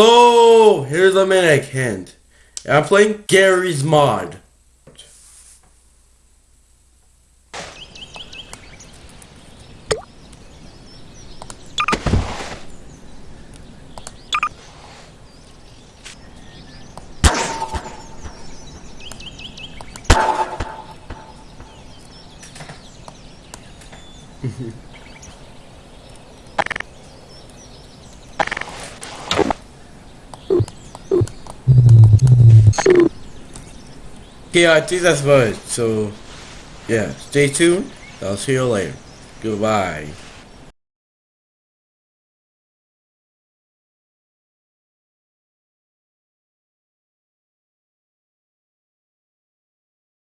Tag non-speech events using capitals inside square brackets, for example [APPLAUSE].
Oh, here's a hint. I'm playing Garry's Mod. [LAUGHS] Okay, I think that's about it. So, yeah, stay tuned. I'll see you later. Goodbye.